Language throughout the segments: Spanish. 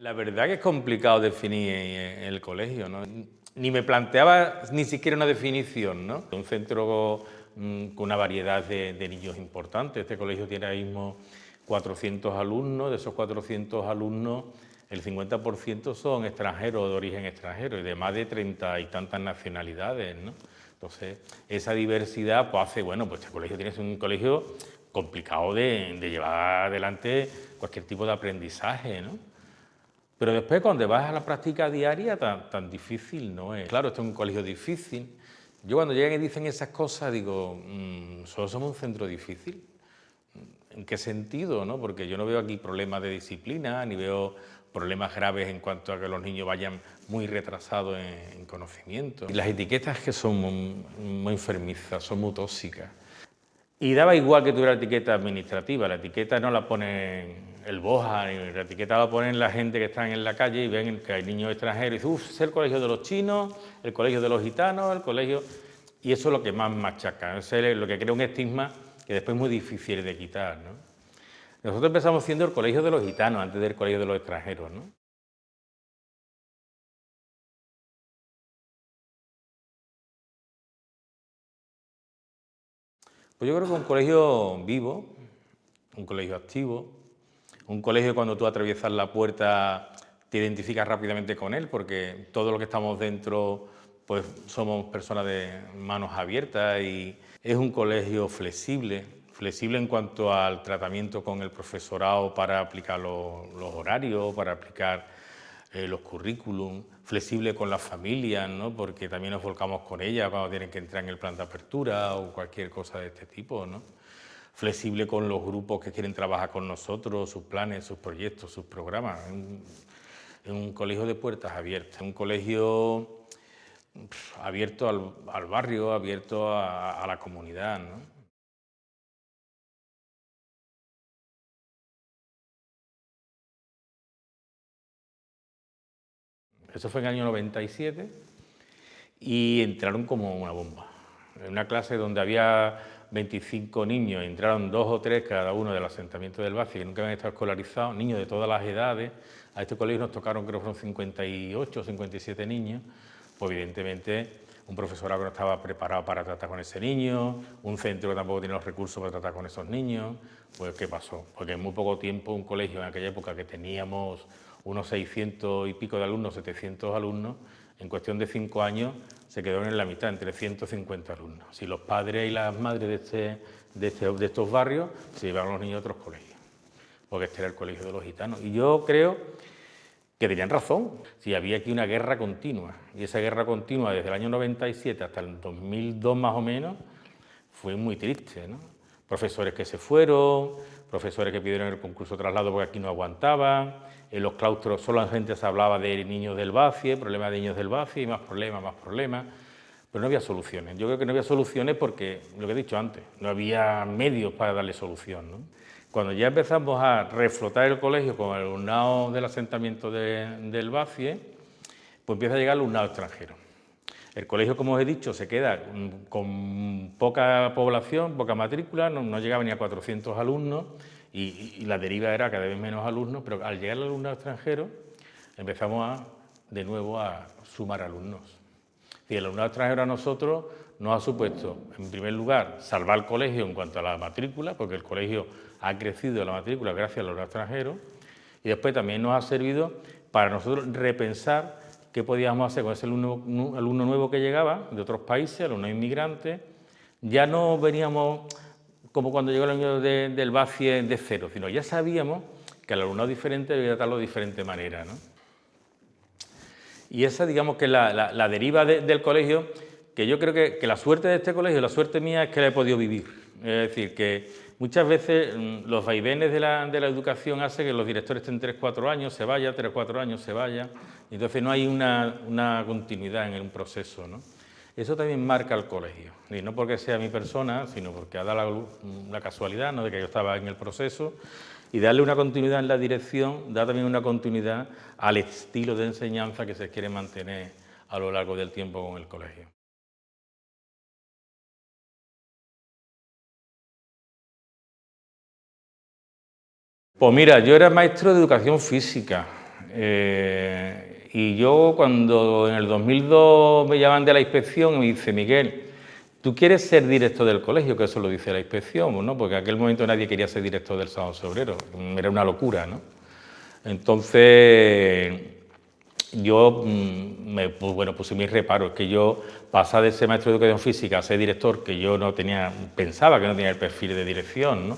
La verdad que es complicado definir el colegio, ¿no? Ni me planteaba ni siquiera una definición, ¿no? Un centro mm, con una variedad de, niños importantes. Este colegio tiene ahora mismo 400 alumnos, de esos 400 alumnos el 50% son extranjeros de origen extranjero y de más de 30 y tantas nacionalidades, ¿no? Entonces, esa diversidad pues hace, bueno, pues este colegio tiene un colegio complicado de, de llevar adelante cualquier tipo de aprendizaje, ¿no? Pero después cuando vas a la práctica diaria tan, tan difícil no es. Claro, esto es un colegio difícil. Yo cuando llegan y dicen esas cosas digo, mmm, solo somos un centro difícil. ¿En qué sentido? No? Porque yo no veo aquí problemas de disciplina, ni veo problemas graves en cuanto a que los niños vayan muy retrasados en, conocimiento. Y las etiquetas que son muy, muy enfermizas, son muy tóxicas. Y daba igual que tuviera etiqueta administrativa, la etiqueta no la pone el Boja, la etiqueta la ponen la gente que está en la calle y ven que hay niños extranjeros y dicen, uff, es el colegio de los chinos, el colegio de los gitanos, el colegio... Y eso es lo que más machaca, es lo que crea un estigma que después es muy difícil de quitar. ¿no? Nosotros empezamos siendo el colegio de los gitanos antes del colegio de los extranjeros. ¿no? Pues yo creo que un colegio vivo, un colegio activo, un colegio cuando tú atraviesas la puerta te identificas rápidamente con él porque todo lo que estamos dentro pues somos personas de manos abiertas y es un colegio flexible, flexible en cuanto al tratamiento con el profesorado para aplicar los, horarios, para aplicar eh, los currículum, flexible con las familias, ¿no? porque también nos volcamos con ellas cuando tienen que entrar en el plan de apertura o cualquier cosa de este tipo. ¿no? Flexible con los grupos que quieren trabajar con nosotros, sus planes, sus proyectos, sus programas. Es un, colegio de puertas abiertas, un colegio abierto al, barrio, abierto a, la comunidad. Eso fue en el año 97 y entraron como una bomba. En una clase donde había 25 niños, entraron dos o tres cada uno del asentamiento del Baci que nunca habían estado escolarizados, niños de todas las edades. A este colegio nos tocaron, creo que fueron 58 o 57 niños. Pues evidentemente un profesorado que no estaba preparado para tratar con ese niño, un centro que tampoco tiene los recursos para tratar con esos niños. Pues ¿qué pasó? Porque en muy poco tiempo un colegio en aquella época que teníamos unos 600 y pico de alumnos, 700 alumnos, en cuestión de cinco años se quedaron en la mitad, entre 150 alumnos. Si los padres y las madres de, este, de, este, estos barrios se llevaron los niños a otros colegios, porque este era el colegio de los gitanos. Y yo creo que tenían razón, si había aquí una guerra continua, y esa guerra continua desde el año 97 hasta el 2002 más o menos, fue muy triste, ¿no? Profesores que se fueron, profesores que pidieron el concurso de traslado porque aquí no aguantaban, en los claustros solo la gente se hablaba de niños del BACIE, problemas de niños del BACIE, más problemas, más problemas, pero no había soluciones. Yo creo que no había soluciones porque, lo que he dicho antes, no había medios para darle solución. Cuando ya empezamos a reflotar el colegio con el alumnado del asentamiento del BACIE, pues empieza a llegar alumnado extranjero. El colegio, como os he dicho, se queda con poca población, poca matrícula, no, llegaba ni a 400 alumnos, y, la deriva era cada vez menos alumnos, pero al llegar el alumno extranjero empezamos a, de nuevo a sumar alumnos. Y el alumnado extranjero a nosotros nos ha supuesto, en primer lugar, salvar el colegio en cuanto a la matrícula, porque el colegio ha crecido la matrícula gracias al alumnado extranjero, y después también nos ha servido para nosotros repensar qué podíamos hacer con ese alumno, nuevo que llegaba de otros países, alumno inmigrante. Ya no veníamos como cuando llegó el año del BACIE de cero, sino ya sabíamos que el alumnado diferente debía tratarlo de diferente manera. ¿no? Y esa, digamos, que es la, deriva del colegio, que yo creo que, la suerte de este colegio, la suerte mía es que la he podido vivir. Es decir, que muchas veces mm, los vaivenes de la, educación hacen que los directores estén 3-4 años, se vaya, 3-4 años, se vaya, y entonces no hay una, una continuidad en un proceso. ¿no? Eso también marca el colegio, y no porque sea mi persona, sino porque ha dado la, casualidad ¿no? de que yo estaba en el proceso, y darle una continuidad en la dirección da también una continuidad al estilo de enseñanza que se quiere mantener a lo largo del tiempo con el colegio. Pues mira, yo era maestro de educación física Eh, y yo cuando en el 2002 me llaman de la inspección y me dice, Miguel, ¿tú quieres ser director del colegio? Que eso lo dice la inspección, ¿no? Porque en aquel momento nadie quería ser director del Salón Sobrero, era una locura, ¿no? Entonces, yo mm, me, pues, bueno, puse mis reparos, que yo pasaba de ser maestro de educación física a ser director, que yo no tenía, pensaba que no tenía el perfil de dirección, ¿no?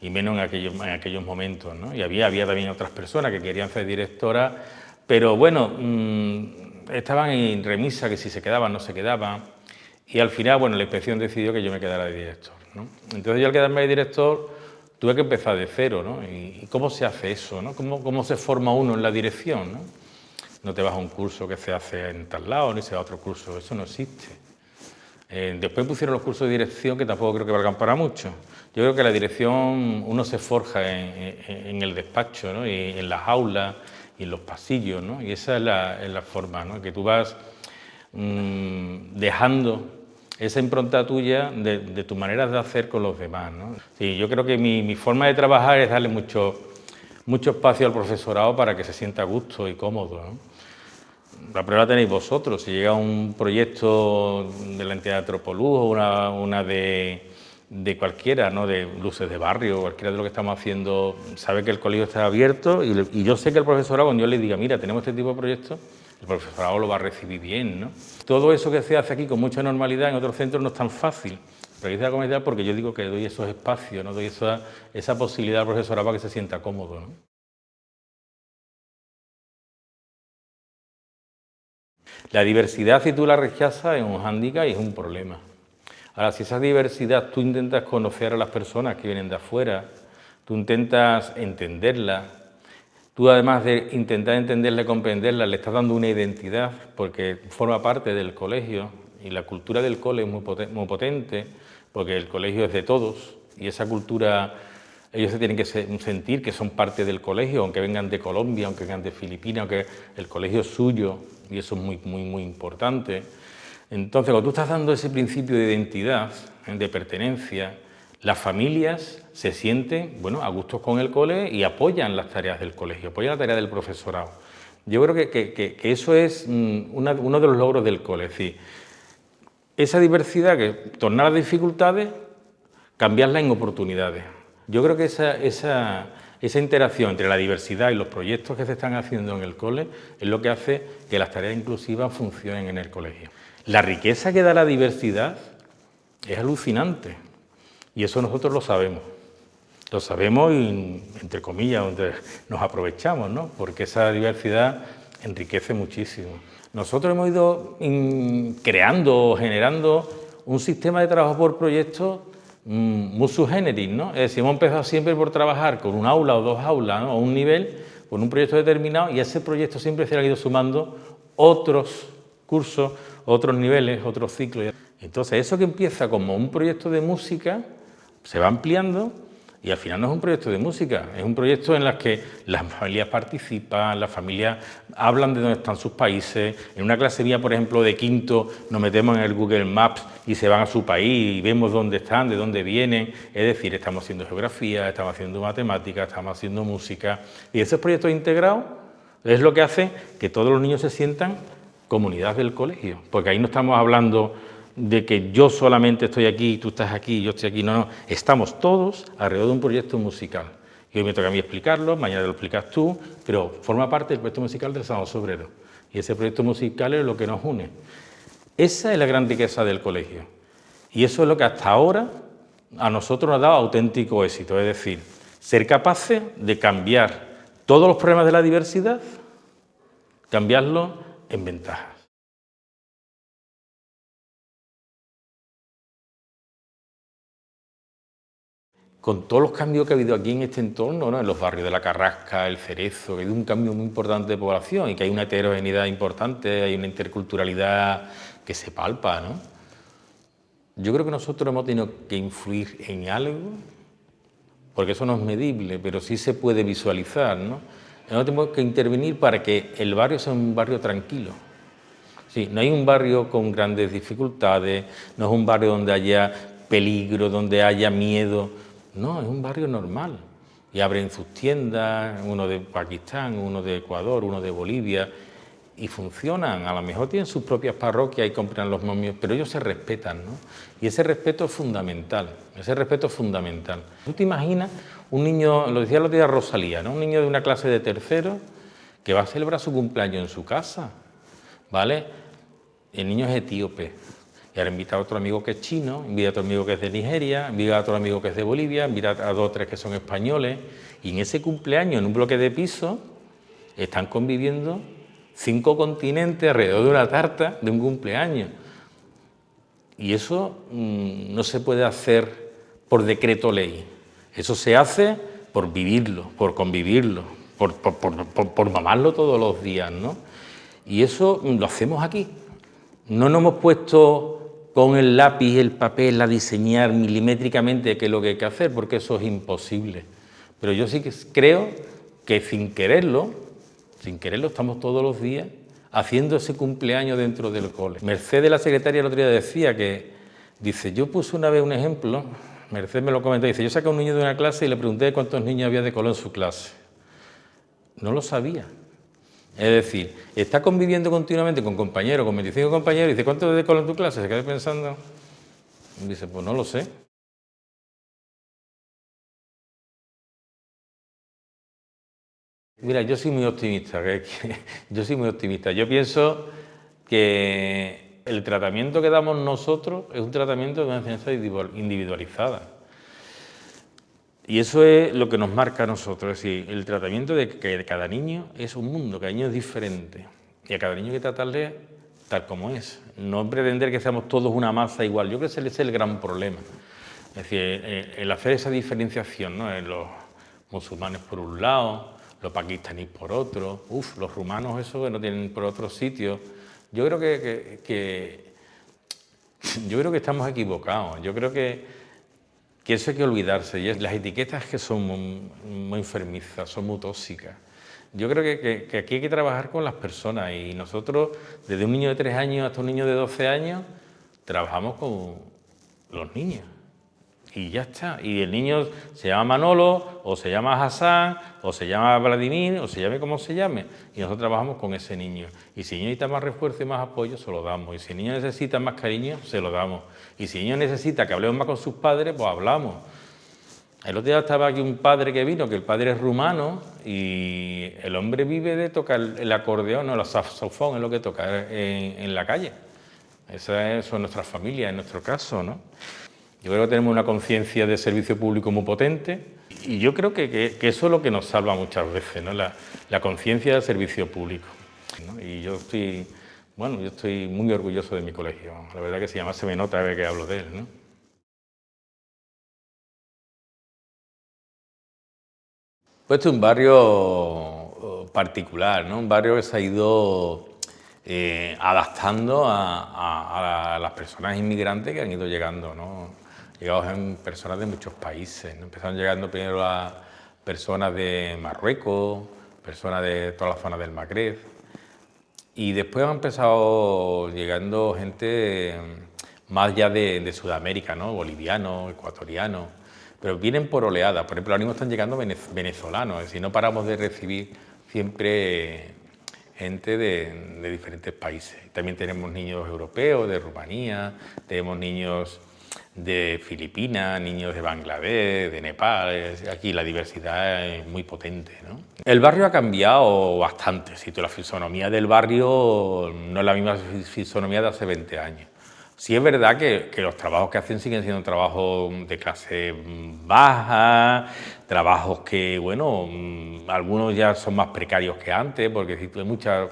Y menos en aquellos, en aquellos momentos. ¿no? Y había, había también otras personas que querían ser directoras, pero bueno, mm, estaban en remisa, que si se quedaban, no se quedaban, y al final, bueno, la inspección decidió que yo me quedara de director. ¿no? Entonces yo al quedarme de director tuve que empezar de cero, ¿no? ¿Y, cómo se hace eso? ¿no? ¿Cómo, ¿Cómo, se forma uno en la dirección? ¿no? no te vas a un curso que se hace en tal lado, ni se va a otro curso, eso no existe. Eh, después pusieron los cursos de dirección que tampoco creo que valgan para mucho. Yo creo que la dirección uno se forja en, el despacho, ¿no? y en las aulas y en los pasillos, ¿no? y esa es la, forma, ¿no? que tú vas mmm, dejando esa impronta tuya de, tu manera de hacer con los demás. ¿no? Yo creo que mi, forma de trabajar es darle mucho, mucho espacio al profesorado para que se sienta a gusto y cómodo. La prueba la tenéis vosotros, si llega un proyecto de la entidad de o una, de, cualquiera, ¿no? de luces de barrio, cualquiera de lo que estamos haciendo, sabe que el colegio está abierto y, y yo sé que el profesorado, cuando yo le diga, mira, tenemos este tipo de proyectos, el profesorado lo va a recibir bien. ¿no? Todo eso que se hace aquí con mucha normalidad en otros centros no es tan fácil. Pero dice la comunidad porque yo digo que doy esos espacios, ¿no? doy esa, esa posibilidad al profesorado para que se sienta cómodo. ¿no? La diversidad, si tú la rechazas, es un hándicap y es un problema. Ahora, si esa diversidad tú intentas conocer a las personas que vienen de afuera, tú intentas entenderla, tú además de intentar entenderla y comprenderla, le estás dando una identidad porque forma parte del colegio y la cultura del cole es muy, potente porque el colegio es de todos y esa cultura ellos se tienen que sentir que son parte del colegio, aunque vengan de Colombia, aunque vengan de Filipinas, aunque el colegio es suyo, y eso es muy, muy, muy importante. Entonces, cuando tú estás dando ese principio de identidad, ¿eh? de pertenencia, las familias se sienten bueno, a gustos con el cole y apoyan las tareas del colegio, apoyan la tarea del profesorado. Yo creo que, que, que eso es mm, uno de los logros del cole, es decir, esa diversidad, que tornar las dificultades, cambiarla en oportunidades. Yo creo que esa, esa, esa interacción entre la diversidad y los proyectos que se están haciendo en el cole es lo que hace que las tareas inclusivas funcionen en el colegio. La riqueza que da la diversidad es alucinante y eso nosotros lo sabemos. Lo sabemos y, entre comillas, nos aprovechamos, ¿no? porque esa diversidad enriquece muchísimo. Nosotros hemos ido creando, generando un sistema de trabajo por proyectos Mm, muy generis, ¿no? Es decir, hemos empezado siempre por trabajar con un aula o dos aulas, ¿no? o un nivel, con un proyecto determinado, y ese proyecto siempre se le ha ido sumando otros cursos, otros niveles, otros ciclos. Entonces, eso que empieza como un proyecto de música, se va ampliando y al final no es un proyecto de música, es un proyecto en el que las familias participan, las familias hablan de dónde están sus países. En una clase mía, por ejemplo, de quinto, nos metemos en el Google Maps y se van a su país y vemos dónde están, de dónde vienen. Es decir, estamos haciendo geografía, estamos haciendo matemáticas, estamos haciendo música. Y esos proyectos integrados es lo que hace que todos los niños se sientan comunidad del colegio, porque ahí no estamos hablando de que yo solamente estoy aquí, tú estás aquí, yo estoy aquí, no, no, estamos todos alrededor de un proyecto musical. Y hoy me toca a mí explicarlo, mañana lo explicas tú, pero forma parte del proyecto musical del Sábado Sobrero. Y ese proyecto musical es lo que nos une. Esa es la gran riqueza del colegio. Y eso es lo que hasta ahora a nosotros nos ha dado auténtico éxito, es decir, ser capaces de cambiar todos los problemas de la diversidad, cambiarlos en ventajas. Con todos los cambios que ha habido aquí en este entorno, en los barrios de La Carrasca, El Cerezo, que ha habido un cambio muy importante de población y que hay una heterogeneidad importante, hay una interculturalidad que se palpa, ¿no? Yo creo que nosotros hemos tenido que influir en algo, porque eso no es medible, pero sí se puede visualizar, ¿no? Nosotros tenemos que intervenir para que el barrio sea un barrio tranquilo. Sí, no hay un barrio con grandes dificultades, no es un barrio donde haya peligro, donde haya miedo, no, es un barrio normal, y abren sus tiendas, uno de Pakistán, uno de Ecuador, uno de Bolivia, y funcionan, a lo mejor tienen sus propias parroquias y compran los momios, pero ellos se respetan, ¿no? Y ese respeto es fundamental, ese respeto es fundamental. ¿Tú te imaginas un niño, lo decía el otro día Rosalía, ¿no? Un niño de una clase de tercero que va a celebrar su cumpleaños en su casa, ¿vale? El niño es etíope, y ahora invita a otro amigo que es chino, invita a otro amigo que es de Nigeria, invita a otro amigo que es de Bolivia, invita a dos o tres que son españoles, y en ese cumpleaños, en un bloque de piso, están conviviendo cinco continentes alrededor de una tarta de un cumpleaños. Y eso mm, no se puede hacer por decreto ley, eso se hace por vivirlo, por convivirlo, por, por, mamarlo todos los días, ¿no? Y eso lo hacemos aquí. No nos hemos puesto con el lápiz el papel a diseñar milimétricamente qué es lo que hay que hacer, porque eso es imposible. Pero yo sí que creo que sin quererlo, sin quererlo, estamos todos los días haciendo ese cumpleaños dentro del cole. Mercedes, la secretaria, el otro día decía que, dice, yo puse una vez un ejemplo, Mercedes me lo comentó, dice, yo saqué a un niño de una clase y le pregunté cuántos niños había de color en su clase. No lo sabía. Es decir, está conviviendo continuamente con compañeros, con 25 compañeros, y dice, ¿cuántos de color en tu clase? Se queda pensando, dice, pues no lo sé. Mira, yo soy muy optimista, yo soy muy optimista. Yo pienso que el tratamiento que damos nosotros es un tratamiento de una enseñanza individualizada. Y eso es lo que nos marca a nosotros, es decir, el tratamiento de que cada niño es un mundo, cada niño es diferente. Y a cada niño hay que tratarle tal como es. No pretender que seamos todos una masa igual. Yo creo que ese es el gran problema. Es decir, el hacer esa diferenciación, ¿no? Los musulmanes por un lado, los pakistaníes por otro, uff, los rumanos eso que no tienen por otro sitio. Yo creo que, yo creo que estamos equivocados, yo creo que, que eso hay que olvidarse, y las etiquetas que son muy, enfermizas, son muy tóxicas. Yo creo que, que, aquí hay que trabajar con las personas y nosotros, desde un niño de 3 años hasta un niño de 12 años, trabajamos con los niños y ya está. Y el niño se llama Manolo, o se llama Hassan, o se llama Vladimir, o se llame como se llame. Y nosotros trabajamos con ese niño. Y si el niño necesita más refuerzo y más apoyo, se lo damos. Y si el niño necesita más cariño, se lo damos. Y si el niño necesita que hablemos más con sus padres, pues hablamos. El otro día estaba aquí un padre que vino, que el padre es rumano, y el hombre vive de tocar el acordeón, o el saxofón, es lo que toca en, en la calle. Esa es, nuestra familia, en nuestro caso, ¿no? Yo creo que tenemos una conciencia de servicio público muy potente y yo creo que, eso es lo que nos salva muchas veces, ¿no? la, conciencia del servicio público. Y yo estoy, bueno, yo estoy muy orgulloso de mi colegio. La verdad que si además se me nota vez que hablo de él. ¿no? Pues este es un barrio oh, particular, ¿no? un barrio que se ha ido eh, adaptando a, a, las personas inmigrantes que han ido llegando. ¿no? Llegados en personas de muchos países. Empezaron llegando primero a personas de Marruecos, personas de toda la zona del Magreb, y después han empezado llegando gente más ya de, Sudamérica, ¿no? bolivianos, ecuatorianos, pero vienen por oleadas. Por ejemplo, ahora mismo están llegando venezolanos, es decir, no paramos de recibir siempre gente de, de diferentes países. También tenemos niños europeos, de Rumanía, tenemos niños de Filipinas, niños de Bangladesh, de Nepal, aquí la diversidad es muy potente. ¿no? El barrio ha cambiado bastante, si la fisonomía del barrio no es la misma fisonomía de hace 20 años. Sí es verdad que, los trabajos que hacen siguen siendo trabajos de clase baja, trabajos que, bueno, mm, algunos ya son más precarios que antes, porque hay mucha,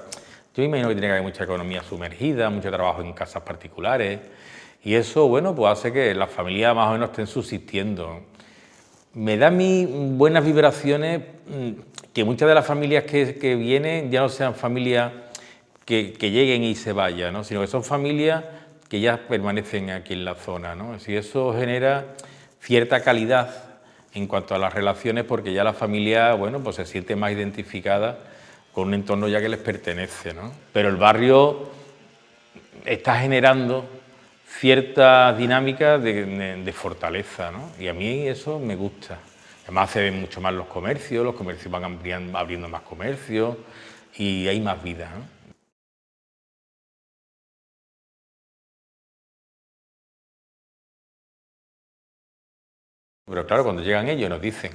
yo imagino que tiene que haber mucha economía sumergida, mucho trabajo en casas particulares, y eso, bueno, pues hace que las familias más o menos estén subsistiendo. Me da mi buenas vibraciones mm, que muchas de las familias que, vienen ya no sean familias que, lleguen y se vayan, sino que son familias que ya permanecen aquí en la zona. ¿no? Y eso genera cierta calidad en cuanto a las relaciones porque ya la familia bueno, pues se siente más identificada con un entorno ya que les pertenece. ¿no? Pero el barrio está generando cierta dinámica de, fortaleza, ¿no? Y a mí eso me gusta. Además se ven mucho más los comercios, los comercios van abriendo más comercios y hay más vida. Pero claro, cuando llegan ellos nos dicen,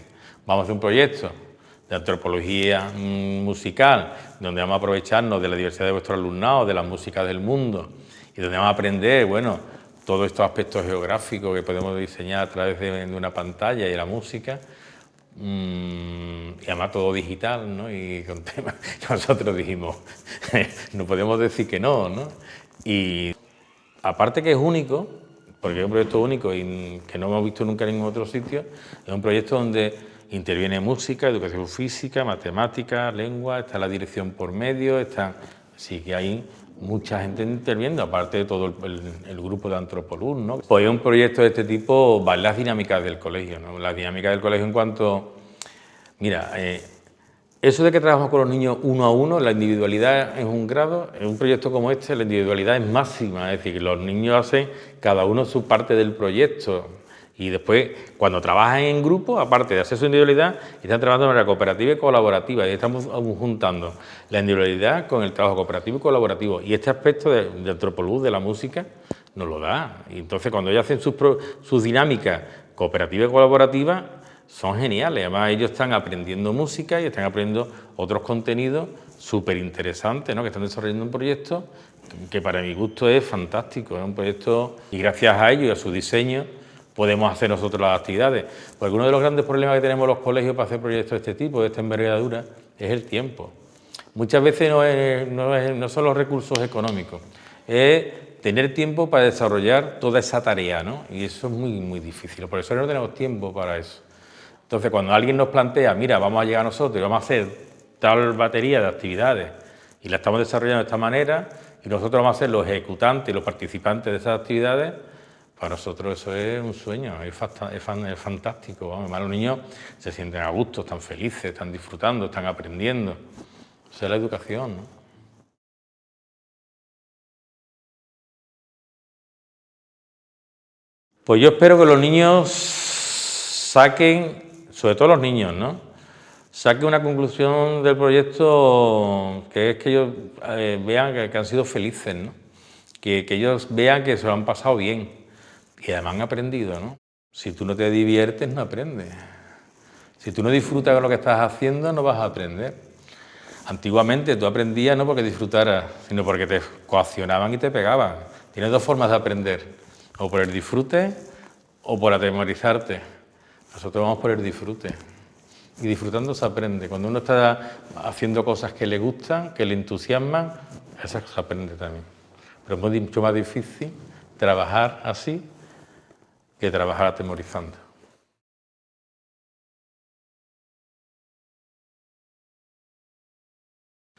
vamos a hacer un proyecto de antropología mm, musical, donde vamos a aprovecharnos de la diversidad de vuestro alumnado, de las músicas del mundo, y donde vamos a aprender, bueno, todos estos aspectos geográficos que podemos diseñar a través de, una pantalla y la música, mm, y además todo digital, ¿no? Y con temas, nosotros dijimos, no podemos decir que no, ¿no? Y aparte que es único, porque es un proyecto único y que no hemos visto nunca en ningún otro sitio, es un proyecto donde interviene música, educación física, matemática, lengua, está la dirección por medio, está, sí que hay mucha gente interviendo, aparte de todo el, grupo de Antropoluz, ¿no? Pues un proyecto de este tipo, va las dinámicas del colegio, ¿no? Las dinámicas del colegio en cuanto... Mira, eh, eso de que trabajamos con los niños uno a uno, la individualidad es un grado, en un proyecto como este la individualidad es máxima, es decir, los niños hacen cada uno su parte del proyecto y después cuando trabajan en grupo, aparte de hacer su individualidad, están trabajando de manera cooperativa y colaborativa y estamos juntando la individualidad con el trabajo cooperativo y colaborativo y este aspecto de, de antropoluz, de la música, nos lo da. Y entonces cuando ellos hacen sus, sus dinámicas cooperativas y colaborativas, son geniales. Además, ellos están aprendiendo música y están aprendiendo otros contenidos súper interesantes, ¿no? que están desarrollando un proyecto que para mi gusto es fantástico, es un proyecto y gracias a ellos y a su diseño podemos hacer nosotros las actividades. Porque uno de los grandes problemas que tenemos los colegios para hacer proyectos de este tipo, de esta envergadura, es el tiempo. Muchas veces no, no son los recursos económicos, es tener tiempo para desarrollar toda esa tarea, ¿no? Y eso es muy, muy difícil, por eso no tenemos tiempo para eso. Entonces, cuando alguien nos plantea, mira, vamos a llegar nosotros y vamos a hacer tal batería de actividades y la estamos desarrollando de esta manera y nosotros vamos a ser los ejecutantes y los participantes de esas actividades, para nosotros eso es un sueño, es, fantástico. Vamos, los niños se sienten a gusto, están felices, están disfrutando, están aprendiendo. Esa es la educación. ¿no? Pues yo espero que los niños saquen sobre todo los niños, ¿no? Saque una conclusión del proyecto que es que ellos eh, vean que, han sido felices, ¿no? Que, ellos vean que se lo han pasado bien y además han aprendido, ¿no? Si tú no te diviertes, no aprendes. Si tú no disfrutas de lo que estás haciendo, no vas a aprender. Antiguamente tú aprendías no porque disfrutaras, sino porque te coaccionaban y te pegaban. Tienes dos formas de aprender, o por el disfrute o por atemorizarte. Nosotros vamos por el disfrute. Y disfrutando se aprende. Cuando uno está haciendo cosas que le gustan, que le entusiasman, eso se aprende también. Pero es mucho más difícil trabajar así que trabajar atemorizando.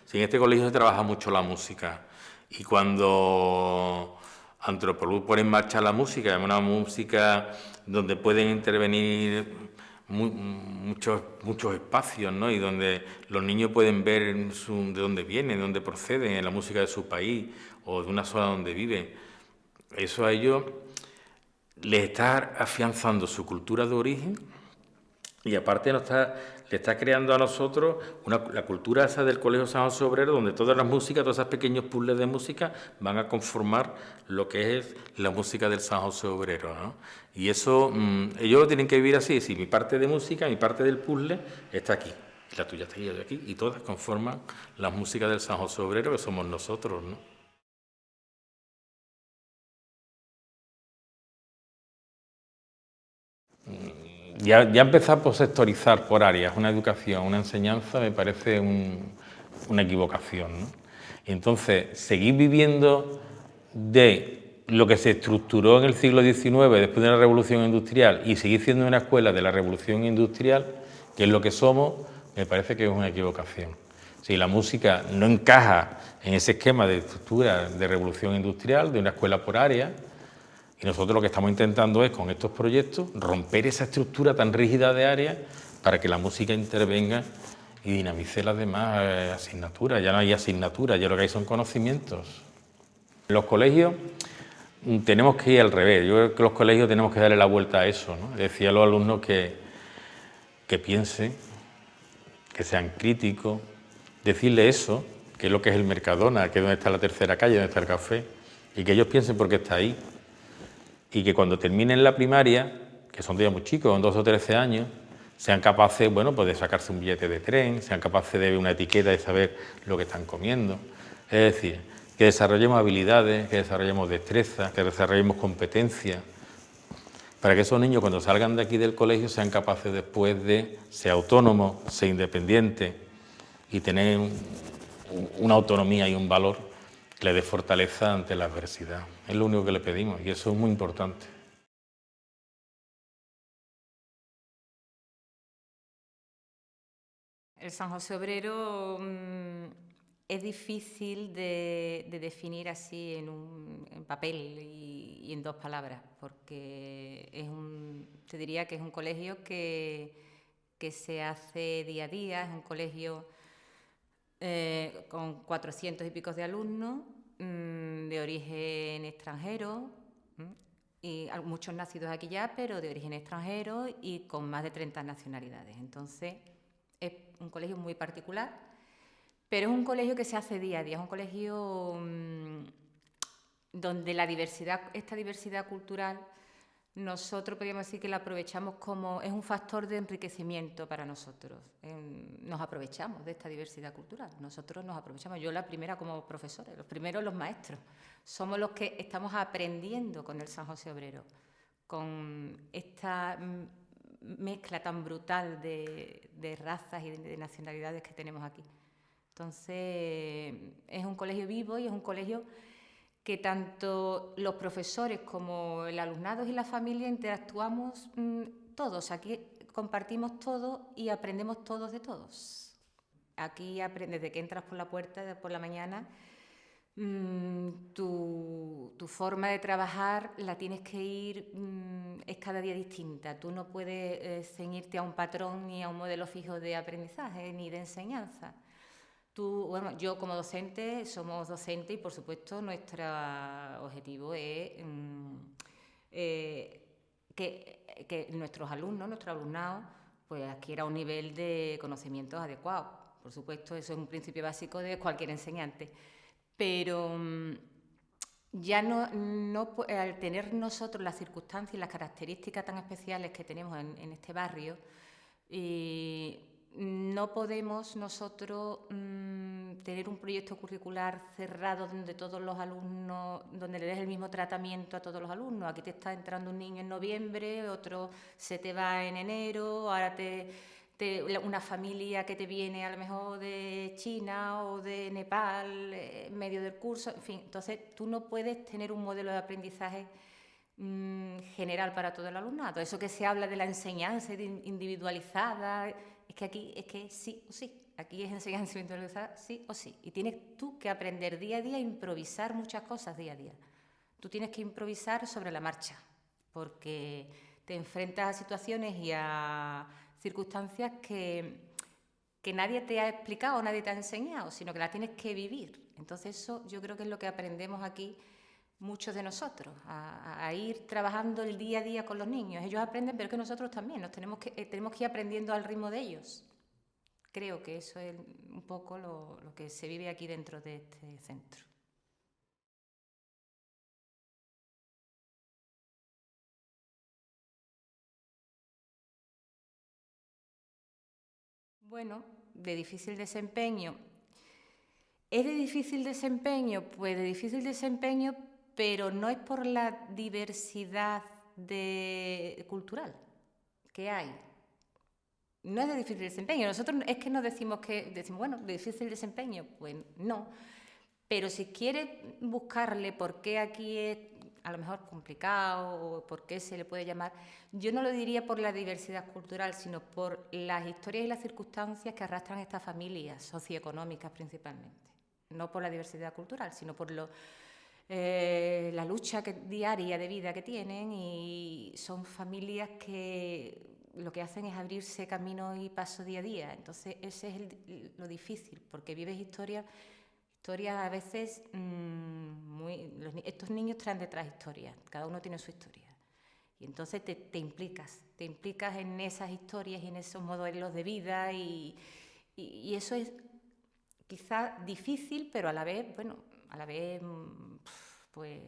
Sí, en este colegio se trabaja mucho la música y cuando Antropoluz pone en marcha la música, es una música donde pueden intervenir muchos, muchos espacios ¿no? y donde los niños pueden ver de dónde vienen, de dónde proceden, en la música de su país o de una zona donde viven. Eso a ellos les está afianzando su cultura de origen y aparte está que está creando a nosotros la cultura esa del Colegio San José Obrero, donde todas las músicas, todos esos pequeños puzzles de música van a conformar lo que es la música del San José Obrero. Y eso, mm, ellos lo tienen que vivir así, si mi parte de música, mi parte del puzzle está aquí, la tuya está aquí, y todas conforman la música del San José Obrero, que somos nosotros. ¿no? Ya, ya empezar por sectorizar por áreas una educación, una enseñanza, me parece una equivocación. Entonces, seguir viviendo de lo que se estructuró en el siglo XIX después de la Revolución Industrial y seguir siendo una escuela de la Revolución Industrial, que es lo que somos, me parece que es una equivocación. Si la música no encaja en ese esquema de estructura de revolución industrial, de una escuela por área, y nosotros lo que estamos intentando es, con estos proyectos, romper esa estructura tan rígida de áreas para que la música intervenga y dinamice las demás eh, asignaturas. Ya no hay asignaturas, ya lo que hay son conocimientos. En los colegios mm, tenemos que ir al revés. Yo creo que los colegios tenemos que darle la vuelta a eso. ¿no? Decía a los alumnos que, que piensen, que sean críticos, decirle eso, que es lo que es el Mercadona, que es donde está la tercera calle, donde está el café, y que ellos piensen por qué está ahí. Y que cuando terminen la primaria, que son todavía muy chicos, con 12 o 13 años, sean capaces bueno, pues de sacarse un billete de tren, sean capaces de ver una etiqueta y saber lo que están comiendo. Es decir, que desarrollemos habilidades, que desarrollemos destrezas, que desarrollemos competencias, para que esos niños cuando salgan de aquí del colegio sean capaces después de ser autónomos, ser independientes y tener una autonomía y un valor le dé fortaleza ante la adversidad. Es lo único que le pedimos y eso es muy importante. El San José Obrero mm, es difícil de, definir así en, un, papel y, en dos palabras, porque es un, te diría que es un colegio que, que se hace día a día, es un colegio eh, con 400 y pico de alumnos, mm, de origen extranjero, y muchos nacidos aquí ya, pero de origen extranjero y con más de 30 nacionalidades. Entonces, es un colegio muy particular pero es un colegio que se hace día a día, es un colegio mm, donde la diversidad, esta diversidad cultural, nosotros podríamos decir que la aprovechamos como, es un factor de enriquecimiento para nosotros. nos aprovechamos de esta diversidad cultural, nosotros nos aprovechamos, yo la primera como profesora, los primeros los maestros, somos los que estamos aprendiendo con el San José Obrero, con esta mezcla tan brutal de, razas y de nacionalidades que tenemos aquí. Entonces, es un colegio vivo y es un colegio que tanto los profesores como el alumnado y la familia interactuamos mm, todos. Aquí compartimos todo y aprendemos todos de todos. Aquí aprendes desde que entras por la puerta por la mañana, mm, tu, forma de trabajar la tienes que ir, mm, es cada día distinta. Tú no puedes eh, ceñirte a un patrón ni a un modelo fijo de aprendizaje ni de enseñanza. Tú, bueno, yo como docente, somos docentes y por supuesto nuestro objetivo es mm, eh, que, nuestros alumnos, nuestro alumnado, pues adquiera un nivel de conocimientos adecuado. Por supuesto, eso es un principio básico de cualquier enseñante. Pero mm, ya no, no, al tener nosotros las circunstancias y las características tan especiales que tenemos en, este barrio, no podemos nosotros mm, tener un proyecto curricular cerrado donde todos los alumnos, donde le des el mismo tratamiento a todos los alumnos. Aquí te está entrando un niño en noviembre, otro se te va en enero, ahora te, una familia que te viene a lo mejor de China o de Nepal eh, en medio del curso, en fin. Entonces tú no puedes tener un modelo de aprendizaje mm, general para todo el alumnado. Eso que se habla de la enseñanza individualizada es que aquí es que sí o sí. Aquí es enseñanza individualizada sí o sí. Y tienes tú que aprender día a día a improvisar muchas cosas día a día. Tú tienes que improvisar sobre la marcha, porque te enfrentas a situaciones y a circunstancias que, que nadie te ha explicado, nadie te ha enseñado, sino que las tienes que vivir. Entonces eso yo creo que es lo que aprendemos aquí muchos de nosotros, a, ir trabajando el día a día con los niños. Ellos aprenden, pero que nosotros también, nos tenemos que, eh, tenemos que ir aprendiendo al ritmo de ellos. Creo que eso es un poco lo, lo que se vive aquí dentro de este centro. Bueno, de difícil desempeño. ¿Es de difícil desempeño? Pues de difícil desempeño pero no es por la diversidad cultural que hay. No es de difícil desempeño. Nosotros es que no decimos que, decimos, bueno, de difícil desempeño, pues no. Pero si quieres buscarle por qué aquí es a lo mejor complicado o por qué se le puede llamar, yo no lo diría por la diversidad cultural, sino por las historias y las circunstancias que arrastran estas familias socioeconómicas principalmente. No por la diversidad cultural, sino por lo, eh, la lucha diaria de vida que tienen y son familias que lo que hacen es abrirse camino y paso día a día. Entonces, ese es lo difícil, porque vives historias historias a veces mm, muy... estos niños traen detrás historias, cada uno tiene su historia. Y entonces te, implicas, te implicas en esas historias y en esos modelos de vida y, y, eso es quizá difícil, pero a la vez, bueno, a la vez mm, pues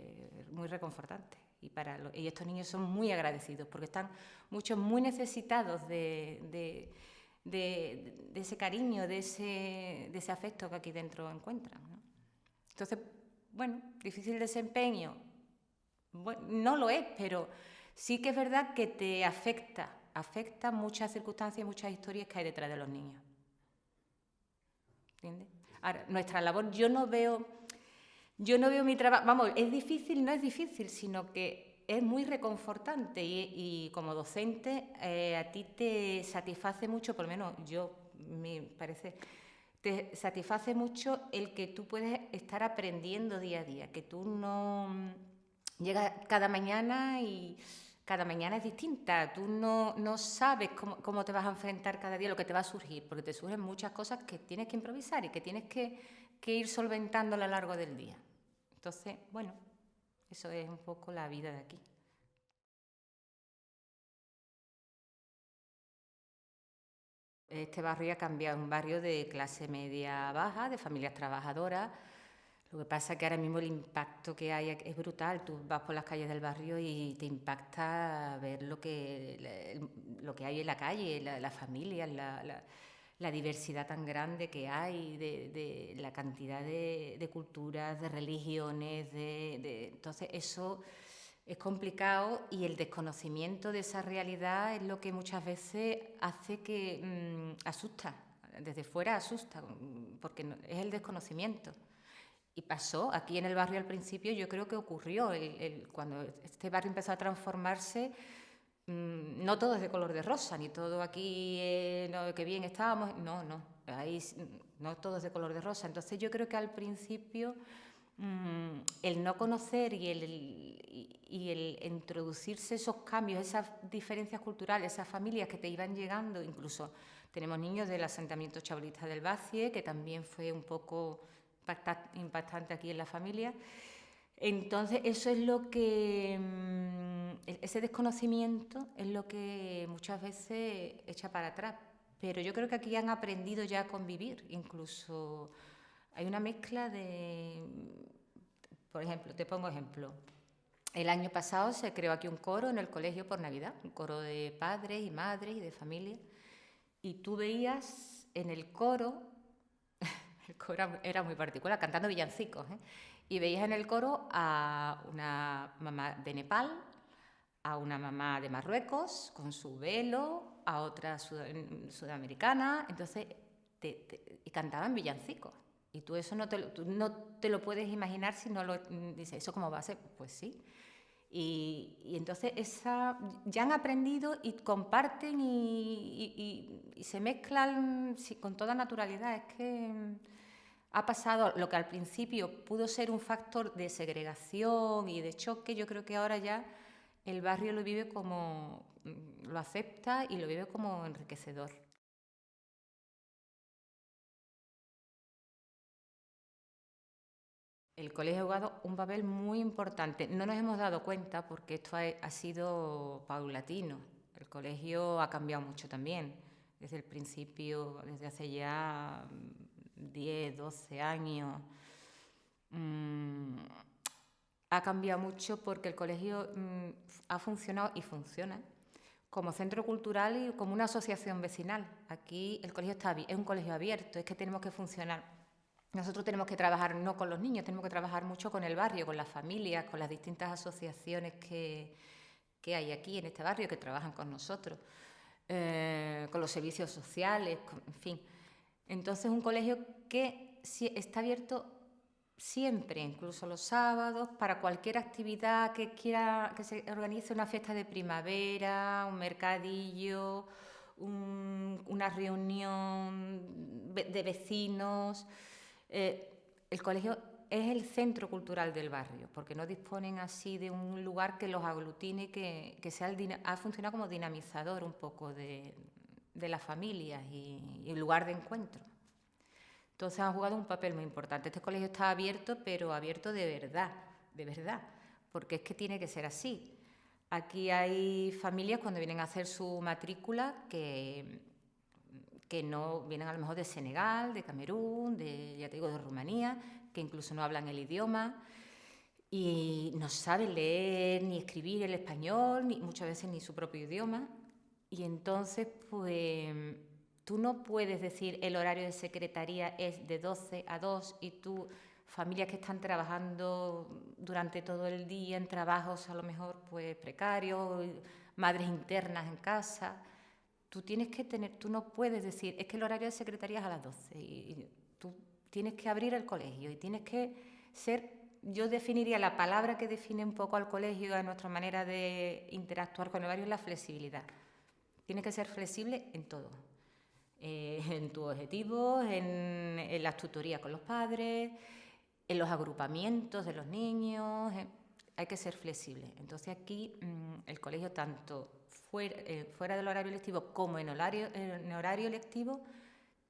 muy reconfortante. Y, para y estos niños son muy agradecidos porque están muchos muy necesitados de, de, ese cariño, de ese, de ese afecto que aquí dentro encuentran. Entonces, bueno, difícil desempeño, no lo es, pero sí que es verdad que te afecta, afecta muchas circunstancias, muchas historias que hay detrás de los niños. ¿Entiendes? Ahora, nuestra labor, yo no veo, yo no veo mi trabajo, vamos, es difícil, no es difícil, sino que es muy reconfortante y, como docente eh, a ti te satisface mucho, por lo menos yo me parece, te satisface mucho el que tú puedes estar aprendiendo día a día, que tú no llegas cada mañana y cada mañana es distinta, tú no, no sabes cómo, cómo, te vas a enfrentar cada día, lo que te va a surgir, porque te surgen muchas cosas que tienes que improvisar y que tienes que, que ir solventando a lo largo del día. Entonces, bueno, eso es un poco la vida de aquí. Este barrio ha cambiado, un barrio de clase media baja, de familias trabajadoras. Lo que pasa es que ahora mismo el impacto que hay es brutal. Tú vas por las calles del barrio y te impacta ver lo que, lo que hay en la calle, la, familia, la, diversidad tan grande que hay, de, la cantidad de, culturas, de religiones. De, entonces, eso es complicado y el desconocimiento de esa realidad es lo que muchas veces hace que mm, asusta, desde fuera asusta, porque es el desconocimiento. Y pasó, aquí en el barrio al principio yo creo que ocurrió, cuando este barrio empezó a transformarse, no todo es de color de rosa, ni todo aquí, eh, que bien estábamos, no, no, ahí no todo es de color de rosa. Entonces yo creo que al principio Mm, el no conocer y el, y el, introducirse esos cambios, esas diferencias culturales, esas familias que te iban llegando, incluso tenemos niños del asentamiento chabolista del Bacie, que también fue un poco impactante aquí en la familia. Entonces, eso es lo que, mm, e-, ese desconocimiento es lo que muchas veces echa para atrás. Pero yo creo que aquí han aprendido ya a convivir, incluso hay una mezcla de, por ejemplo, te pongo ejemplo. El año pasado se creó aquí un coro en el colegio por Navidad, un coro de padres y madres y de familia. Y tú veías en el coro, el coro era muy particular, cantando villancicos, ¿eh? Y veías en el coro a una mamá de Nepal, a una mamá de Marruecos con su velo, a otra sudamericana, entonces, y cantaban villancicos. Y tú eso no te, no te lo puedes imaginar si no lo dices, ¿eso cómo va a ser? Pues sí. Y, y entonces esa, ya han aprendido y comparten y, y, se mezclan con toda naturalidad. Es que ha pasado lo que al principio pudo ser un factor de segregación y de choque, yo creo que ahora ya el barrio lo vive como, lo acepta y lo vive como enriquecedor. el colegio ha jugado un papel muy importante. No nos hemos dado cuenta porque esto ha, sido paulatino. El colegio ha cambiado mucho también. Desde el principio, desde hace ya 10, 12 años, mm, ha cambiado mucho porque el colegio mm, ha funcionado y funciona como centro cultural y como una asociación vecinal. Aquí el colegio está, es un colegio abierto, es que tenemos que funcionar nosotros tenemos que trabajar no con los niños, tenemos que trabajar mucho con el barrio, con las familias, con las distintas asociaciones que, hay aquí en este barrio que trabajan con nosotros, eh, con los servicios sociales, en fin. Entonces, un colegio que está abierto siempre, incluso los sábados, para cualquier actividad que quiera que se organice una fiesta de primavera, un mercadillo, una reunión de vecinos. Eh, el colegio es el centro cultural del barrio, porque no disponen así de un lugar que los aglutine, que, que sea el, ha funcionado como dinamizador un poco de, de las familias y, y, lugar de encuentro. Entonces han jugado un papel muy importante. Este colegio está abierto, pero abierto de verdad, de verdad, porque es que tiene que ser así. Aquí hay familias cuando vienen a hacer su matrícula que, que no vienen a lo mejor de Senegal, de Camerún, de, ya te digo, de Rumanía, que incluso no hablan el idioma y no saben leer ni escribir el español, ni muchas veces ni su propio idioma. Y entonces, pues, tú no puedes decir el horario de secretaría es de 12 a 2 y tú, familias que están trabajando durante todo el día en trabajos a lo mejor pues precarios, madres internas en casa, tú tienes que tener, tú no puedes decir, es que el horario de secretaría es a las 12 y tú tienes que abrir el colegio y tienes que ser yo definiría la palabra que define un poco al colegio, a nuestra manera de interactuar con el barrio, es la flexibilidad. Tiene que ser flexible en todo. Eh, en tus objetivos, en, las tutorías con los padres, en los agrupamientos de los niños. hay que ser flexible. Entonces aquí mm, el colegio, tanto fuera, eh, fuera, del horario lectivo como en horario, en horario lectivo,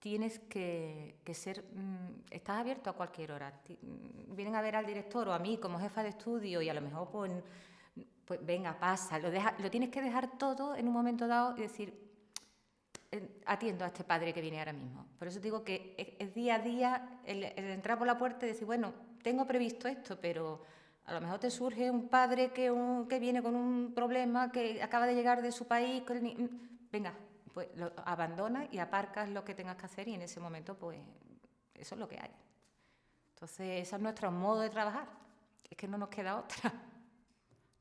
tienes que, ser, mm, estás abierto a cualquier hora. Mm, vienen a ver al director o a mí como jefa de estudio y a lo mejor pues, pues venga, pasa, lo, lo tienes que dejar todo en un momento dado y decir, atiendo a este padre que viene ahora mismo. Por eso digo que es, día a día el, entrar por la puerta y decir, bueno, tengo previsto esto, pero a lo mejor te surge un padre que, viene con un problema, que acaba de llegar de su país, venga, pues lo abandonas y aparcas lo que tengas que hacer y en ese momento pues eso es lo que hay. Entonces ese es nuestro modo de trabajar, es que no nos queda otra,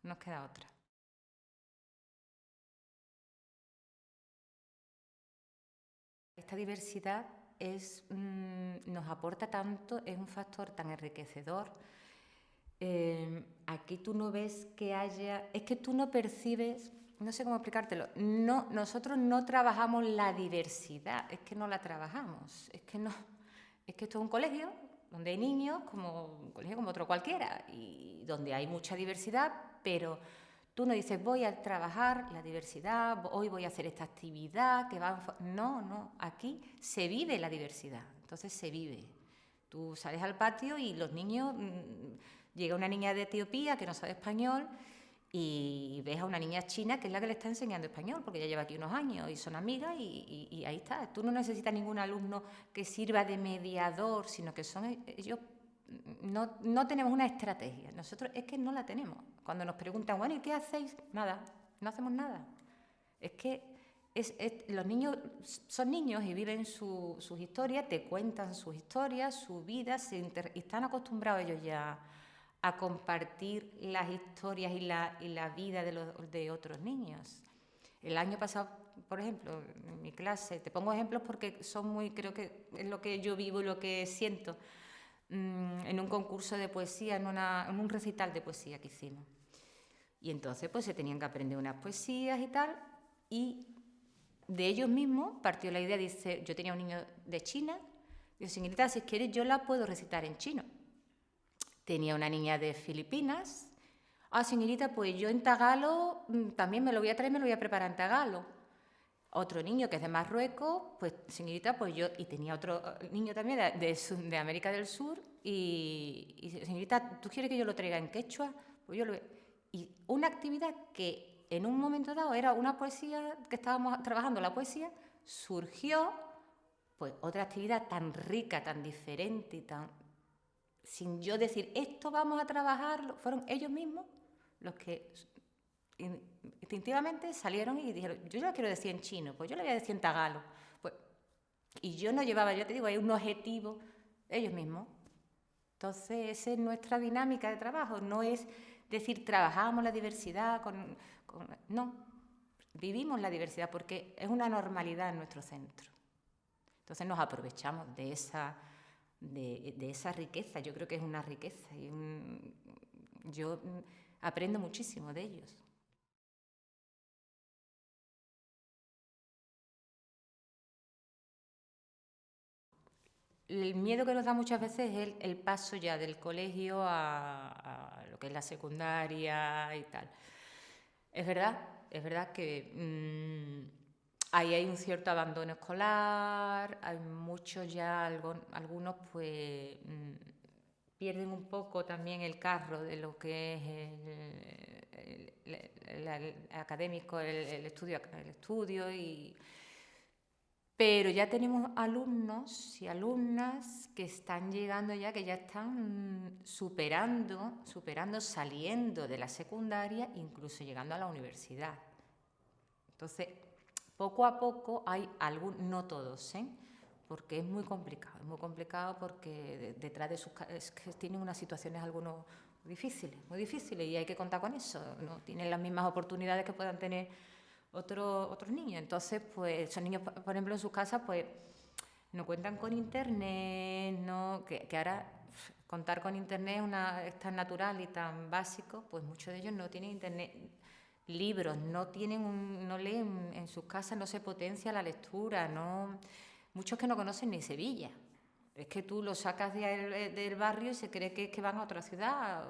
nos queda otra. Esta diversidad es, mm, nos aporta tanto, es un factor tan enriquecedor. Eh, aquí tú no ves que haya, es que tú no percibes no sé cómo explicártelo, no, nosotros no trabajamos la diversidad, es que no la trabajamos, es que no, es que esto es un colegio donde hay niños como un colegio como otro cualquiera y donde hay mucha diversidad, pero tú no dices voy a trabajar la diversidad, hoy voy a hacer esta actividad que va no, no, aquí se vive la diversidad, entonces se vive. Tú sales al patio y los niños mm, llega una niña de Etiopía que no sabe español y ves a una niña china que es la que le está enseñando español, porque ya lleva aquí unos años y son amigas y, ahí está. Tú no necesitas ningún alumno que sirva de mediador, sino que son ellos... No, no tenemos una estrategia, nosotros es que no la tenemos. Cuando nos preguntan, bueno, ¿y qué hacéis? Nada, no hacemos nada. Es que es, los niños son niños y viven sus historias, te cuentan sus historias, su vida, se están acostumbrados ellos ya a compartir las historias y la, y la vida de, los, de otros niños. El año pasado, por ejemplo, en mi clase, te pongo ejemplos porque son muy, creo que es lo que yo vivo y lo que siento, mm, en un concurso de poesía, en, una, en un recital de poesía que hicimos. Y entonces pues se tenían que aprender unas poesías y tal, y de ellos mismos partió la idea, dice, yo tenía un niño de China, dice, señorita, si quieres yo la puedo recitar en chino. Tenía una niña de Filipinas. Ah, señorita, pues yo en tagalo mm, también me lo voy a traer, me lo voy a preparar en tagalo. Otro niño que es de Marruecos, pues señorita, pues yo, y tenía otro eh, niño también de, América del Sur, y, y, señorita, ¿tú quieres que yo lo traiga en quechua? Pues yo lo... Y una actividad que en un momento dado era una poesía, que estábamos trabajando la poesía, surgió pues otra actividad tan rica, tan diferente y tan sin yo decir, esto vamos a trabajar, fueron ellos mismos los que instintivamente salieron y dijeron, yo ya quiero decir en chino, pues yo le voy a decir en tagalo. Pues, y yo no llevaba, yo te digo, hay un objetivo, ellos mismos. Entonces, esa es nuestra dinámica de trabajo, no es decir, trabajamos la diversidad, con, no, vivimos la diversidad porque es una normalidad en nuestro centro. Entonces nos aprovechamos de esa de, esa riqueza. Yo creo que es una riqueza y yo aprendo muchísimo de ellos. El miedo que nos da muchas veces es el, paso ya del colegio a, lo que es la secundaria y tal. Es verdad, es verdad que mm, Ahí hay un cierto abandono escolar, hay muchos ya, algunos pues mm, pierden un poco también el carro de lo que es académico, el, estudio, el estudio y... Pero ya tenemos alumnos y alumnas que están llegando ya, que ya están superando, superando, saliendo de la secundaria, incluso llegando a la universidad. Entonces, poco a poco hay algunos, no todos, ¿eh? porque es muy complicado, es muy complicado porque detrás de sus es que tienen unas situaciones algunos difíciles, muy difíciles y hay que contar con eso, no tienen las mismas oportunidades que puedan tener otros otros niños. Entonces, pues esos niños, por ejemplo, en sus casas, pues no cuentan con internet, no, que, ahora contar con internet una, es tan natural y tan básico, pues muchos de ellos no tienen internet libros, no tienen no leen en sus casas, no se potencia la lectura, no muchos que no conocen ni Sevilla. Es que tú lo sacas del barrio y se cree que, van a otra ciudad.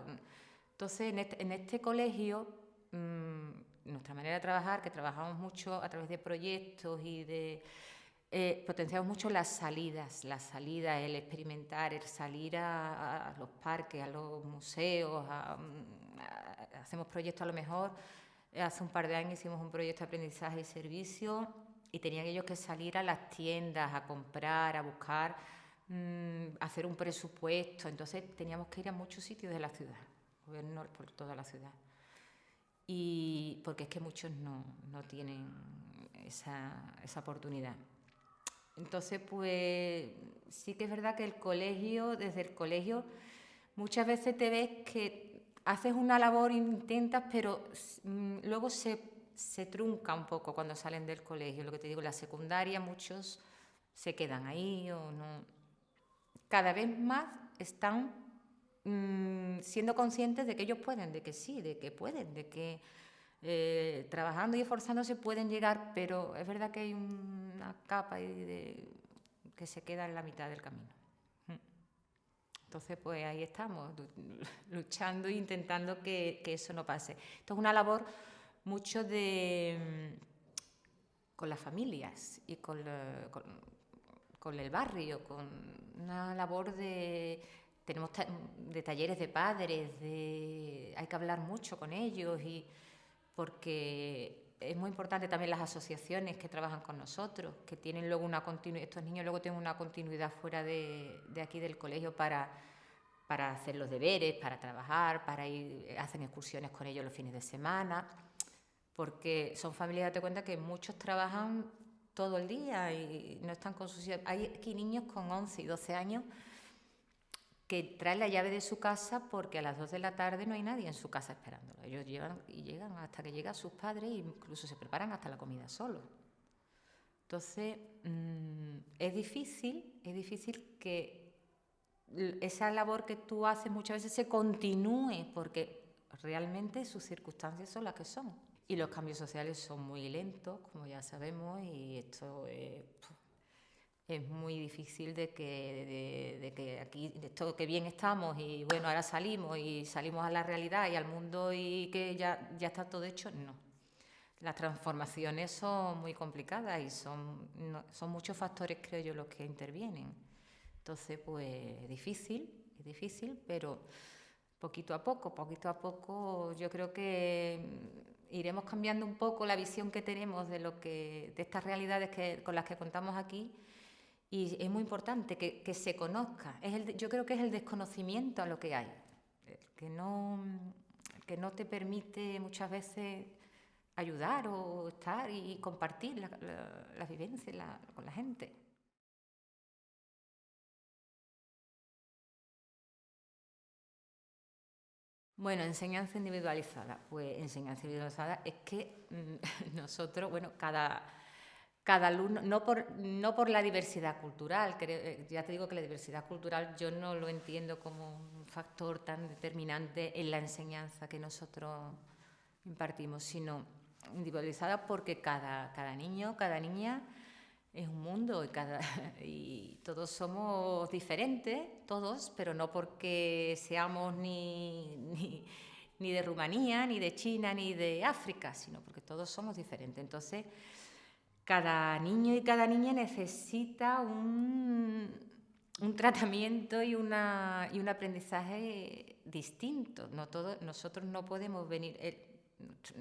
Entonces, en este, este colegio, mm, nuestra manera de trabajar, que trabajamos mucho a través de proyectos y de... Eh, potenciamos mucho las salidas, las salidas, el experimentar, el salir a, los parques, a los museos, mm, hacemos proyectos a lo mejor Hace un par de años hicimos un proyecto de aprendizaje y servicio y tenían ellos que salir a las tiendas a comprar, a buscar, mm, hacer un presupuesto. Entonces teníamos que ir a muchos sitios de la ciudad, gobierno por toda la ciudad. Y porque es que muchos no, no tienen esa, esa oportunidad. Entonces, pues sí que es verdad que el colegio, desde el colegio, muchas veces te ves que haces una labor, intentas, pero mm, luego se, se, trunca un poco cuando salen del colegio. Lo que te digo, la secundaria, muchos se quedan ahí o no. Cada vez más están mm, siendo conscientes de que ellos pueden, de que sí, de que pueden, de que eh, trabajando y esforzándose pueden llegar, pero es verdad que hay una capa que se queda en la mitad del camino. Entonces, pues ahí estamos, luchando e intentando que, eso no pase. Esto es una labor mucho de mm, con las familias y con, con, el barrio, con una labor de tenemos de talleres de padres, de, hay que hablar mucho con ellos y porque es muy importante también las asociaciones que trabajan con nosotros, que tienen luego una continuidad, estos niños luego tienen una continuidad fuera de, aquí del colegio para, para hacer los deberes, para trabajar, para ir, hacen excursiones con ellos los fines de semana, porque son familias, date cuenta que muchos trabajan todo el día y no están con sus... Hay aquí niños con 11 y 12 años que traen la llave de su casa porque a las 2 de la tarde no hay nadie en su casa esperándolo. Ellos llegan y llegan hasta que llegan sus padres e incluso se preparan hasta la comida solos. Entonces, mm, es difícil, es difícil que esa labor que tú haces muchas veces se continúe porque realmente sus circunstancias son las que son. Y los cambios sociales son muy lentos, como ya sabemos, y esto es muy difícil de que, de, que aquí, de esto que bien estamos y bueno, ahora salimos y salimos a la realidad y al mundo y que ya, ya está todo hecho, no. Las transformaciones son muy complicadas y son, son muchos factores, creo yo, los que intervienen. Entonces, pues difícil, es difícil, pero poquito a poco, poquito a poco yo creo que iremos cambiando un poco la visión que tenemos de lo que de estas realidades que, con las que contamos aquí y es muy importante que, se conozca. Es el, yo creo que es el desconocimiento a lo que hay, que no, que no te permite muchas veces ayudar o estar y compartir la, la, vivencia con la gente. Bueno, enseñanza individualizada. Pues enseñanza individualizada es que mm, nosotros, bueno, cada, cada alumno, no por, no por la diversidad cultural, eh, ya te digo que la diversidad cultural yo no lo entiendo como un factor tan determinante en la enseñanza que nosotros impartimos, sino individualizada porque cada, cada niño, cada niña es un mundo y, cada, y todos somos diferentes, todos, pero no porque seamos ni, ni, de Rumanía, ni de China, ni de África, sino porque todos somos diferentes. Entonces, cada niño y cada niña necesita un, un tratamiento y, una, y un aprendizaje distinto. No todo, nosotros no podemos venir,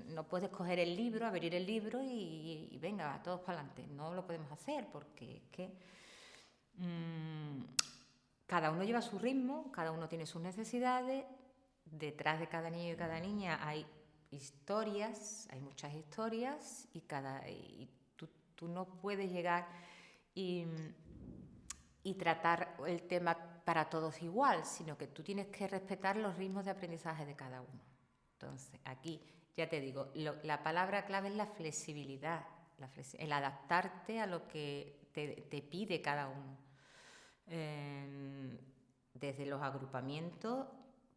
no puedes coger el libro, abrir el libro y, venga, todos para adelante. No lo podemos hacer porque es que mm, cada uno lleva su ritmo, cada uno tiene sus necesidades. Detrás de cada niño y cada niña hay historias, hay muchas historias y, cada, y tú, no puedes llegar y, tratar el tema para todos igual, sino que tú tienes que respetar los ritmos de aprendizaje de cada uno. Entonces, aquí ya te digo, la palabra clave es la flexibilidad, el adaptarte a lo que te, pide cada uno. Em, desde los agrupamientos,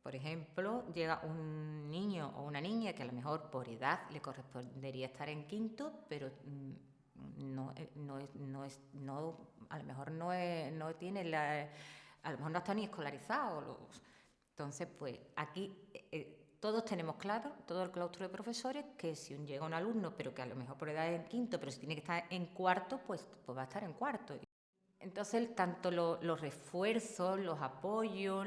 por ejemplo, llega un niño o una niña que a lo mejor por edad le correspondería estar en quinto, pero no, eh, no, no, es, no a lo mejor no, no tiene la, a lo mejor no está ni escolarizado. entonces, pues aquí eh, todos tenemos claro, todo el claustro de profesores, que si llega un alumno, pero que a lo mejor por edad es en quinto, pero si tiene que estar en cuarto, pues, pues va a estar en cuarto. Entonces, tanto los refuerzos, los apoyos,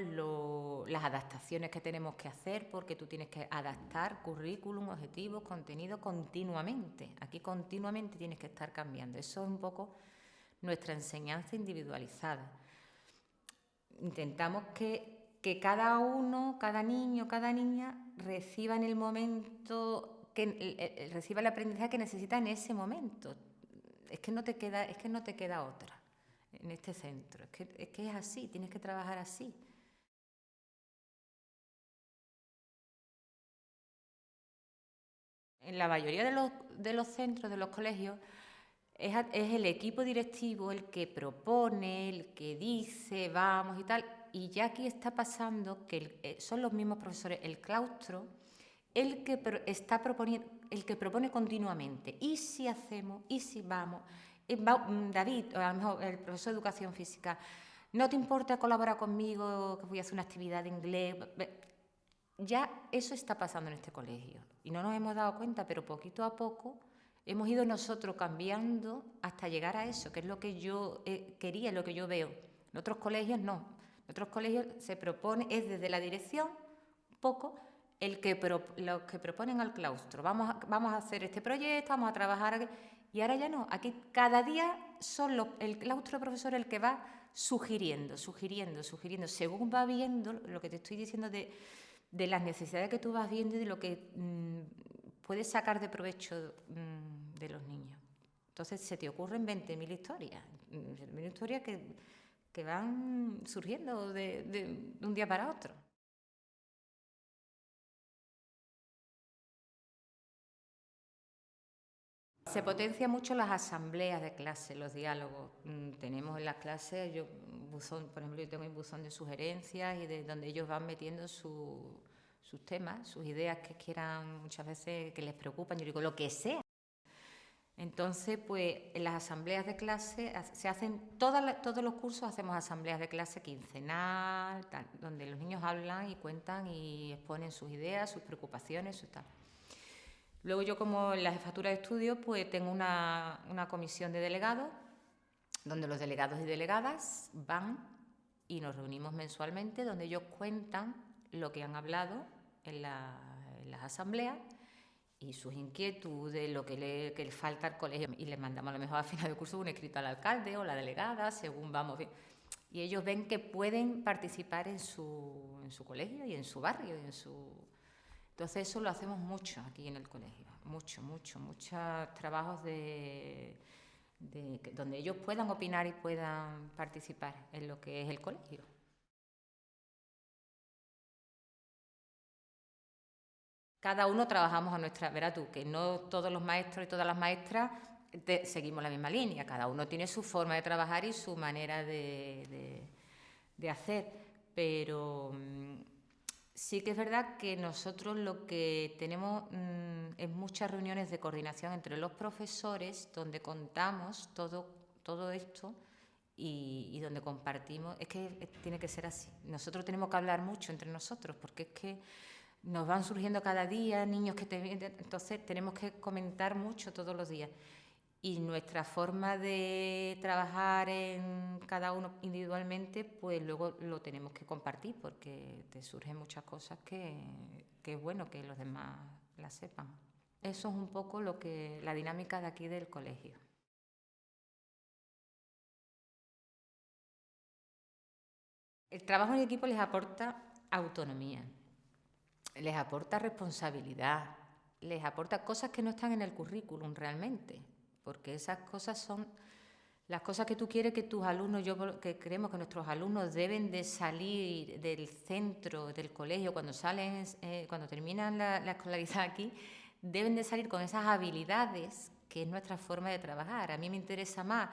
las adaptaciones que tenemos que hacer, porque tú tienes que adaptar currículum, objetivos, contenido continuamente. Aquí continuamente tienes que estar cambiando. Eso es un poco nuestra enseñanza individualizada. Intentamos que cada uno, cada niño, cada niña reciba en el momento, que reciba el aprendizaje que necesita en ese momento. Es que no te queda, es que no te queda otra en este centro. Es que, es así, tienes que trabajar así. En la mayoría de los, de los centros, de los colegios, es, es, el equipo directivo el que propone, el que dice, vamos y tal, y ya aquí está pasando que eh, son los mismos profesores, el claustro, el que está proponiendo, el que propone continuamente. ¿Y si hacemos? ¿Y si vamos? Mm, David, a lo mejor el profesor de educación física, ¿no te importa colaborar conmigo que voy a hacer una actividad de inglés? Ya eso está pasando en este colegio y no nos hemos dado cuenta, pero poquito a poco hemos ido nosotros cambiando hasta llegar a eso, que es lo que yo eh, quería, lo que yo veo. En otros colegios no, en otros colegios se propone, es desde la dirección, poco, el que los que proponen al claustro. Vamos a, vamos a hacer este proyecto, vamos a trabajar. Y ahora ya no, aquí cada día son el claustro de profesor el que va sugiriendo, sugiriendo, sugiriendo, según va viendo lo que te estoy diciendo de, las necesidades que tú vas viendo y de lo que mm, puedes sacar de provecho mm, de los niños. Entonces se te ocurren 20.000 historias, 20.000 historias que que van surgiendo de, un día para otro. Se potencia mucho las asambleas de clase, los diálogos. Mm, tenemos en las clases, yo, buzón, por ejemplo, yo tengo un buzón de sugerencias y de donde ellos van metiendo sus temas, sus ideas que quieran muchas veces que les preocupan. Yo digo, lo que sea. Entonces, pues en las asambleas de clase se hacen, todos los cursos hacemos asambleas de clase quincenal, donde los niños hablan y cuentan y exponen sus ideas, sus preocupaciones, su tal. Luego yo como en la jefatura de estudios, pues tengo una, comisión de delegados, donde los delegados y delegadas van y nos reunimos mensualmente, donde ellos cuentan lo que han hablado en, en las asambleas y sus inquietudes, lo que le, que le falta al colegio. Y le mandamos a lo mejor al final del curso un escrito al alcalde o la delegada, según vamos bien. Y ellos ven que pueden participar en su, en su colegio y en su barrio. Y en su... Entonces eso lo hacemos mucho aquí en el colegio, mucho, mucho, muchos trabajos de, de, donde ellos puedan opinar y puedan participar en lo que es el colegio. cada uno trabajamos a nuestra, verás tú, que no todos los maestros y todas las maestras seguimos la misma línea, cada uno tiene su forma de trabajar y su manera de, hacer, pero mm, sí que es verdad que nosotros lo que tenemos mm, es muchas reuniones de coordinación entre los profesores donde contamos todo, todo esto y, donde compartimos, es que tiene que ser así, nosotros tenemos que hablar mucho entre nosotros porque es que nos van surgiendo cada día niños que te entonces tenemos que comentar mucho todos los días. Y nuestra forma de trabajar en cada uno individualmente, pues luego lo tenemos que compartir porque te surgen muchas cosas que, que es bueno que los demás la sepan. Eso es un poco lo que la dinámica de aquí del colegio. El trabajo en equipo les aporta autonomía, les aporta responsabilidad, les aporta cosas que no están en el currículum realmente, porque esas cosas son las cosas que tú quieres que tus alumnos, yo que creemos que nuestros alumnos deben de salir del centro del colegio cuando salen, eh, cuando terminan la, la, escolaridad aquí, deben de salir con esas habilidades que es nuestra forma de trabajar. A mí me interesa más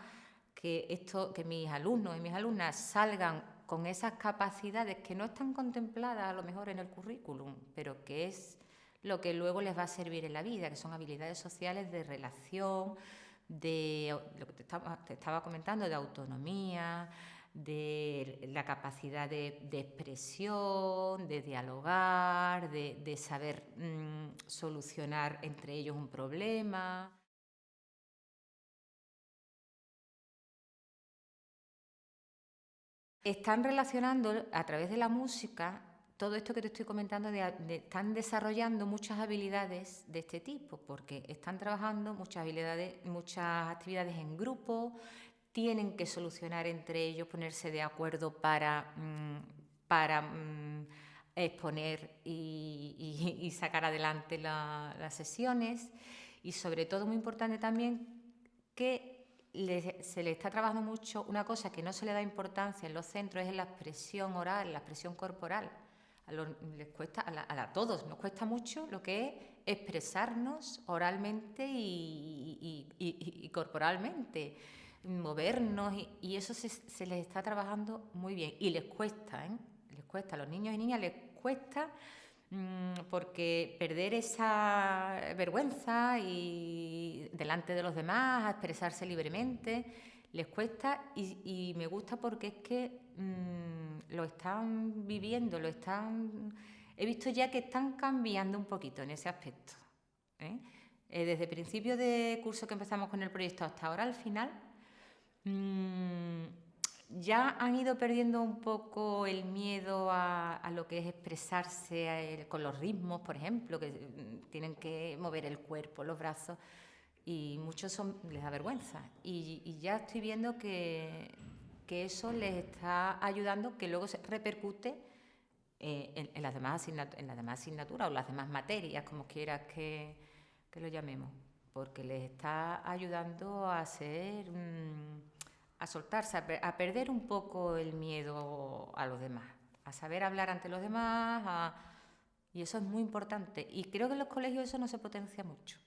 que esto, que mis alumnos y mis alumnas salgan con esas capacidades que no están contempladas a lo mejor en el currículum, pero que es lo que luego les va a servir en la vida, que son habilidades sociales de relación, de lo que te estaba, comentando, de autonomía, de la capacidad de, expresión, de dialogar, de, saber mm, solucionar entre ellos un problema. Están relacionando a través de la música todo esto que te estoy comentando, están desarrollando muchas habilidades de este tipo, porque están trabajando muchas habilidades, muchas actividades en grupo, tienen que solucionar entre ellos, ponerse de acuerdo para, mm, para mm, exponer y, sacar adelante las sesiones. Y sobre todo, muy importante también, que se le está trabajando mucho una cosa que no se le da importancia en los centros, es la expresión oral, la expresión corporal a, les cuesta, a, todos nos cuesta mucho lo que es expresarnos oralmente y, corporalmente, movernos y, eso se, les está trabajando muy bien y les cuesta, ¿eh? les cuesta, a los niños y niñas les cuesta mm, porque perder esa vergüenza y delante de los demás, a expresarse libremente, les cuesta y, me gusta porque es que mm, lo están viviendo, lo están... He visto ya que están cambiando un poquito en ese aspecto. ¿eh? Eh, desde el principio de curso que empezamos con el proyecto hasta ahora, al final, mm, ya han ido perdiendo un poco el miedo a, a lo que es expresarse eh, con los ritmos, por ejemplo, que mm, tienen que mover el cuerpo, los brazos y muchos son, les da vergüenza. Y, ya estoy viendo que, que, eso les está ayudando, que luego se repercute eh, en, las demás en las demás asignaturas o las demás materias, como quieras que, que lo llamemos, porque les está ayudando a ser, a soltarse, a, perder un poco el miedo a los demás, a saber hablar ante los demás, y eso es muy importante. Y creo que en los colegios eso no se potencia mucho.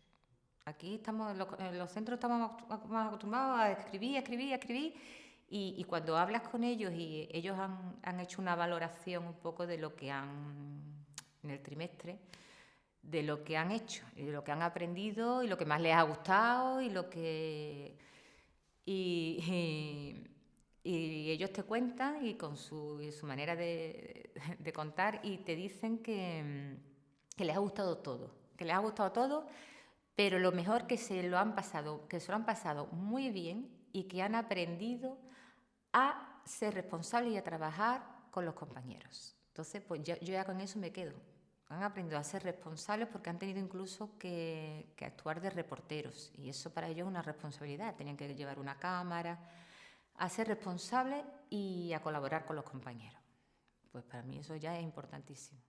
Aquí estamos, en los centros estamos más acostumbrados a escribir, escribir, escribir, y, cuando hablas con ellos y ellos han, hecho una valoración un poco de lo que han, en el trimestre, de lo que han hecho, y de lo que han aprendido, y lo que más les ha gustado, y lo que... Y, ellos te cuentan y con su, manera de, contar y te dicen que, que les ha gustado todo, que les ha gustado todo pero lo mejor que se lo han pasado, que se lo han pasado muy bien y que han aprendido a ser responsables y a trabajar con los compañeros. Entonces, pues yo, ya con eso me quedo. Han aprendido a ser responsables porque han tenido incluso que, que, actuar de reporteros y eso para ellos es una responsabilidad. Tenían que llevar una cámara, a ser responsables y a colaborar con los compañeros. Pues para mí eso ya es importantísimo.